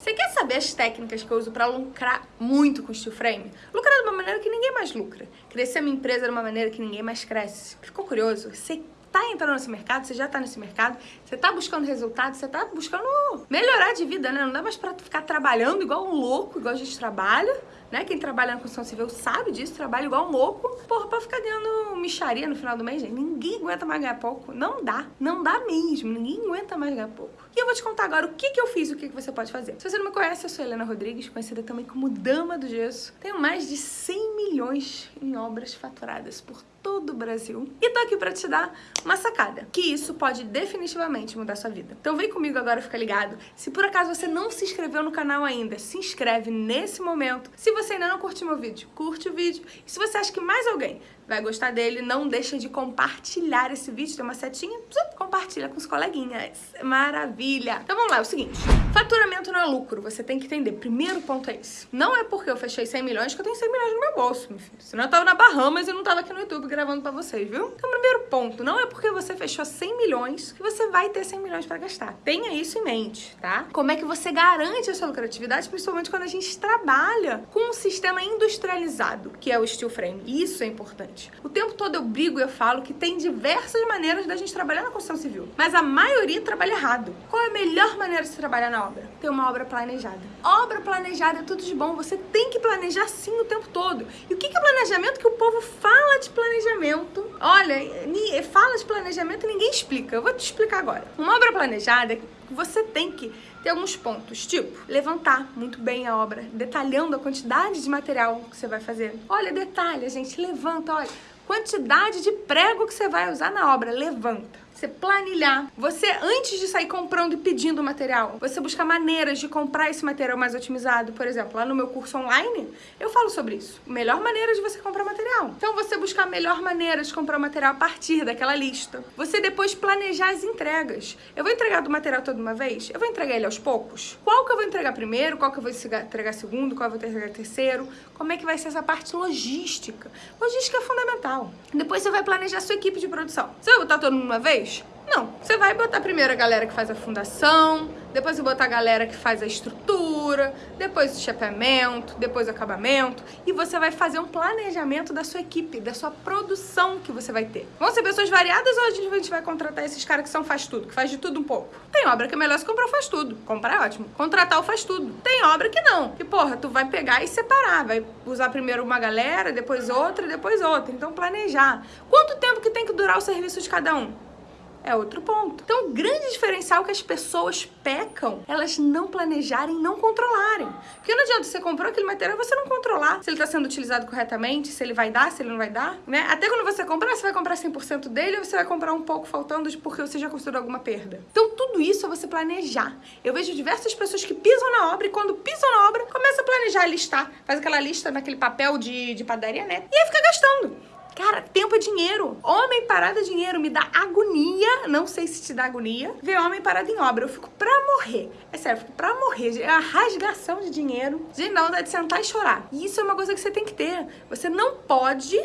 Você quer saber as técnicas que eu uso para lucrar muito com steel frame? Lucrar de uma maneira que ninguém mais lucra. Crescer minha empresa de uma maneira que ninguém mais cresce. Ficou curioso? Você tá entrando nesse mercado, você já tá nesse mercado, você tá buscando resultados, você tá buscando melhorar de vida, né? Não dá mais pra ficar trabalhando igual um louco, igual a gente trabalha, né? Quem trabalha na construção civil sabe disso, trabalha igual um louco, porra, pra ficar ganhando micharia no final do mês, gente. Ninguém aguenta mais ganhar pouco. Não dá. Não dá mesmo. Ninguém aguenta mais ganhar pouco. E eu vou te contar agora o que, que eu fiz e o que, que você pode fazer. Se você não me conhece, eu sou Helena Rodrigues, conhecida também como Dama do Gesso. Tenho mais de 100 milhões em obras faturadas por todo o Brasil. E tô aqui pra te dar uma sacada, que isso pode definitivamente mudar sua vida. Então vem comigo agora, fica ligado. Se por acaso você não se inscreveu no canal ainda, se inscreve nesse momento. Se você ainda não curtiu meu vídeo, curte o vídeo. E se você acha que mais alguém vai gostar dele, não deixa de compartilhar esse vídeo, tem uma setinha, compartilha com os coleguinhas. Maravilha! Então vamos lá, é o seguinte, faturamento não é lucro, você tem que entender. Primeiro ponto é esse. Não é porque eu fechei 100 milhões que eu tenho 100 milhões no meu bolso, meu filho. Senão eu tava na Bahamas e não tava aqui no YouTube gravando pra vocês, viu? Então primeiro ponto, não é porque você fechou 100 milhões que você vai ter 100 milhões pra gastar. Tenha isso em mente, tá? Como é que você garante a sua lucratividade, principalmente quando a gente trabalha com um sistema industrializado, que é o steel frame. Isso é importante. O tempo todo eu brigo e eu falo que tem diversas maneiras da gente trabalhar na construção civil, mas a maioria trabalha errado. Qual é a melhor maneira de se trabalhar na obra? Ter uma obra planejada. Obra planejada é tudo de bom, você tem que planejar sim o tempo todo. E o que é planejamento? Que o povo fala de planejamento. Olha, fala de planejamento e ninguém explica. Eu vou te explicar agora. Uma obra planejada, você tem que ter alguns pontos, tipo, levantar muito bem a obra, detalhando a quantidade de material que você vai fazer. Olha, detalha, gente, levanta, olha, quantidade de prego que você vai usar na obra, levanta você planilhar, você antes de sair comprando e pedindo material, você buscar maneiras de comprar esse material mais otimizado, por exemplo, lá no meu curso online, eu falo sobre isso. Melhor maneira de você comprar material. Então você buscar a melhor maneira de comprar o material a partir daquela lista. Você depois planejar as entregas. Eu vou entregar do material toda uma vez? Eu vou entregar ele aos poucos? Qual que eu vou entregar primeiro? Qual que eu vou entregar segundo? Qual eu vou entregar terceiro? Como é que vai ser essa parte logística? Logística é fundamental. Depois você vai planejar a sua equipe de produção. Você vai botar todo mundo uma vez? Não, você vai botar primeiro a galera que faz a fundação, depois você botar a galera que faz a estrutura, depois o chapeamento, depois o acabamento, e você vai fazer um planejamento da sua equipe, da sua produção que você vai ter. Vão ser pessoas variadas ou a gente vai contratar esses caras que são faz tudo, que faz de tudo um pouco? Tem obra que é melhor se comprar faz tudo, comprar é ótimo, contratar o faz tudo. Tem obra que não, que porra, tu vai pegar e separar, vai usar primeiro uma galera, depois outra, depois outra, então planejar. Quanto tempo que tem que durar o serviço de cada um? É outro ponto. Então, o grande diferencial é que as pessoas pecam, elas não planejarem, não controlarem. Porque não adianta você comprou aquele material você não controlar se ele está sendo utilizado corretamente, se ele vai dar, se ele não vai dar, né? Até quando você comprar, você vai comprar 100% dele ou você vai comprar um pouco faltando porque você já considerou alguma perda. Então, tudo isso é você planejar. Eu vejo diversas pessoas que pisam na obra e quando pisam na obra, começa a planejar, listar, faz aquela lista naquele papel de, de padaria, né? E aí fica gastando. Cara, tempo é dinheiro. Homem parado é dinheiro. Me dá agonia, não sei se te dá agonia, ver homem parado em obra. Eu fico pra morrer. É sério, eu fico pra morrer. É a rasgação de dinheiro. Gente, não dá de sentar e chorar. E isso é uma coisa que você tem que ter. Você não pode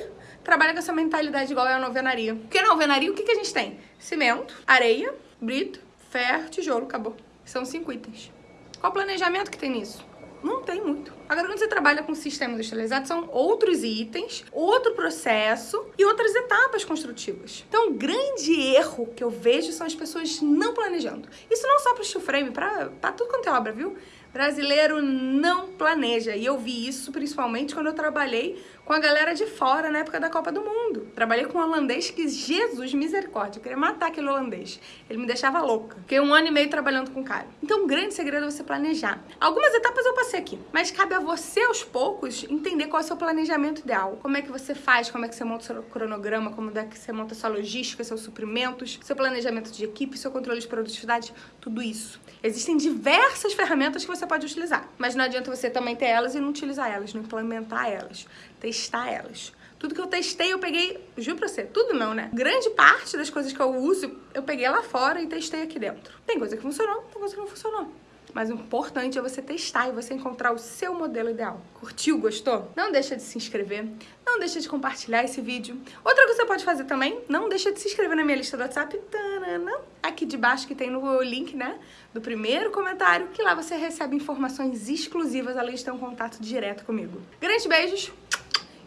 trabalhar com essa mentalidade igual é a novenaria. Porque na alvenaria, o que, que a gente tem? Cimento, areia, brito, ferro, tijolo, acabou. São cinco itens. Qual o planejamento que tem nisso? Não tem muito. Agora, quando você trabalha com sistema industrializado, são outros itens, outro processo e outras etapas construtivas. Então, o grande erro que eu vejo são as pessoas não planejando. Isso não só para o steel frame, para tudo quanto é obra, viu? Brasileiro não planeja. E eu vi isso principalmente quando eu trabalhei com a galera de fora na época da Copa do Mundo. Trabalhei com um holandês que, Jesus, misericórdia, eu queria matar aquele holandês. Ele me deixava louca. Fiquei um ano e meio trabalhando com o cara. Então, um grande segredo é você planejar. Algumas etapas eu passei aqui, mas cabe a você, aos poucos, entender qual é o seu planejamento ideal. Como é que você faz, como é que você monta o seu cronograma, como é que você monta a sua logística, seus suprimentos, seu planejamento de equipe, seu controle de produtividade, tudo isso. Existem diversas ferramentas que você pode utilizar, mas não adianta você também ter elas e não utilizar elas, não implementar elas testar elas. Tudo que eu testei, eu peguei, juro pra você, tudo não, né? Grande parte das coisas que eu uso, eu peguei lá fora e testei aqui dentro. Tem coisa que funcionou, tem coisa que não funcionou. Mas o importante é você testar e você encontrar o seu modelo ideal. Curtiu? Gostou? Não deixa de se inscrever, não deixa de compartilhar esse vídeo. Outra coisa que você pode fazer também, não deixa de se inscrever na minha lista do WhatsApp, tanana, aqui de baixo que tem no link, né, do primeiro comentário, que lá você recebe informações exclusivas, além de ter um contato direto comigo. Grandes beijos,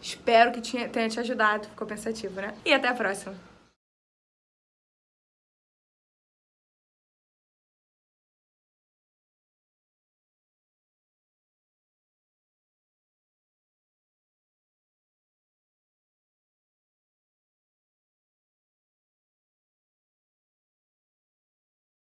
espero que tenha te ajudado, ficou pensativo, né? E até a próxima!